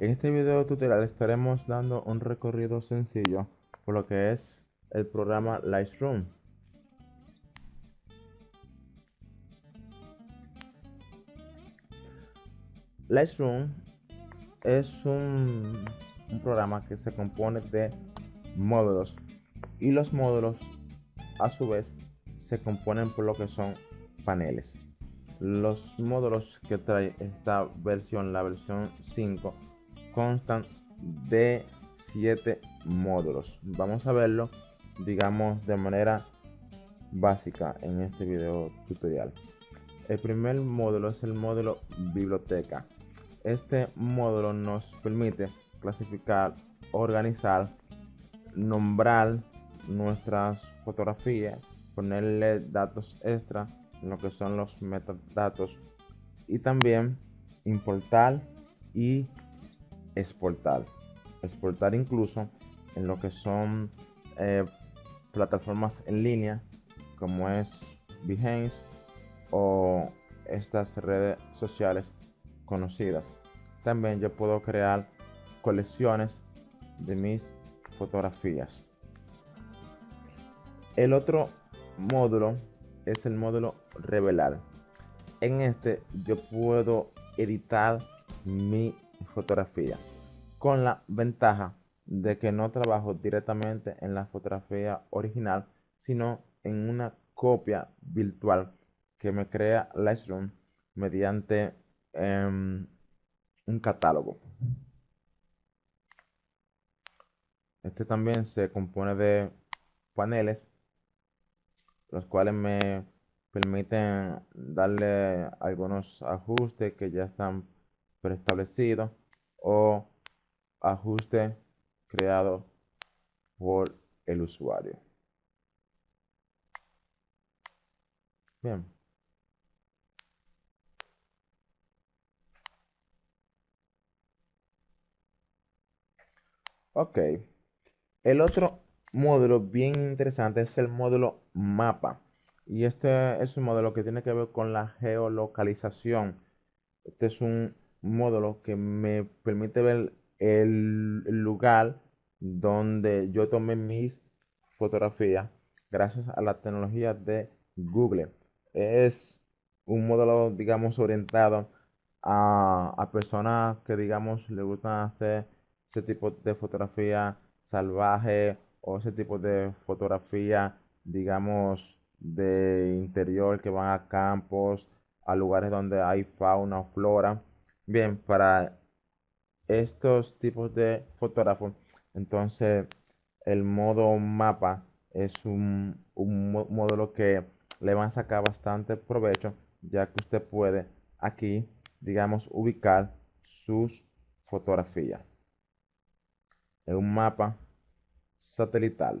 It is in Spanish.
En este video tutorial estaremos dando un recorrido sencillo por lo que es el programa Lightroom. Lightroom es un, programa que se compone de módulos y los módulos a su vez se componen por lo que son paneles. Los módulos que trae esta versión, la versión 5, constan de 7 módulos. Vamos a verlo, digamos, de manera básica en este video tutorial. El primer módulo es el módulo biblioteca. Este módulo nos permite clasificar, organizar, nombrar nuestras fotografías, ponerle datos extra en lo que son los metadatos y también importar y exportar. Exportar incluso en lo que son eh, plataformas en línea como es Behance o estas redes sociales conocidas. También yo puedo crear colecciones de mis fotografías. El otro módulo es el módulo revelar. En este yo puedo editar mi fotografía con la ventaja de que no trabajo directamente en la fotografía original sino en una copia virtual que me crea Lightroom mediante em, un catálogo. Este también se compone de paneles los cuales me permiten darle algunos ajustes que ya están preestablecidos o ajustes creados por el usuario. Bien. Ok. El otro módulo bien interesante es el módulo mapa. Y este es un módulo que tiene que ver con la geolocalización. Este es un módulo que me permite ver el lugar donde yo tomé mis fotografías gracias a la tecnología de Google. Es un módulo, digamos, orientado a, a personas que, digamos, le gustan hacer ese tipo de fotografía salvaje o ese tipo de fotografía, digamos, de interior que van a campos, a lugares donde hay fauna o flora. Bien, para estos tipos de fotógrafos, entonces el modo mapa es un, un módulo que le van a sacar bastante provecho, ya que usted puede aquí, digamos, ubicar sus fotografías. En un mapa satelital